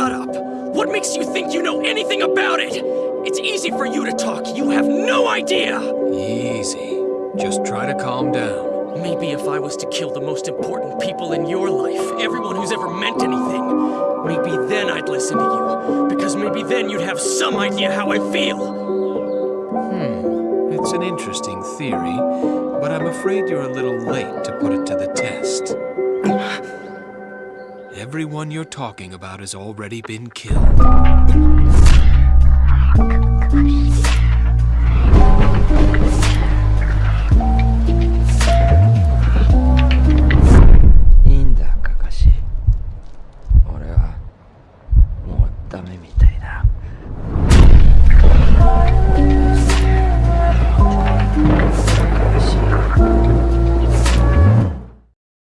shut up! What makes you think you know anything about it? It's easy for you to talk. You have no idea! Easy. Just try to calm down. Maybe if I was to kill the most important people in your life, everyone who's ever meant anything, maybe then I'd listen to you. Because maybe then you'd have some idea how I feel. Hmm. It's an interesting theory, but I'm afraid you're a little late to put it to the test. Everyone you're talking about has already been killed. ダメみたいだ。